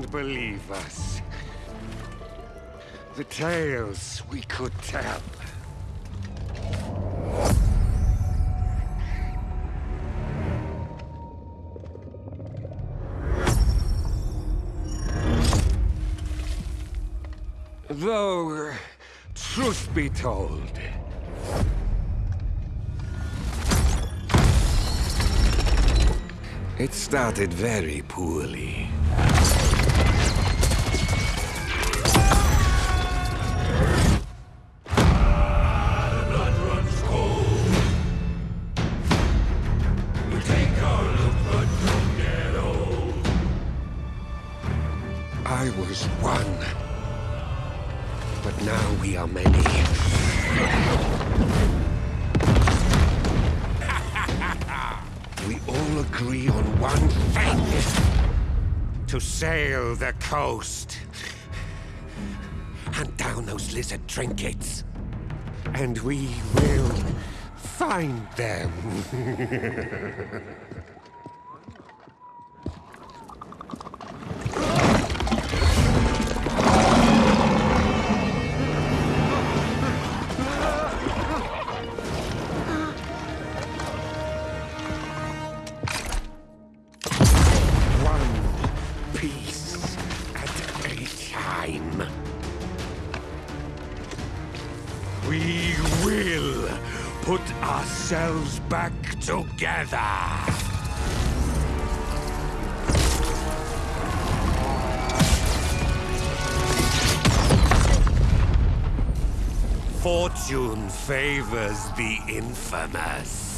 believe us. The tales we could tell. Though, truth be told, it started very poorly. I was one. But now we are many. we all agree on one thing. To sail the coast. Hunt down those lizard trinkets. And we will find them. We will put ourselves back together. Fortune favors the infamous.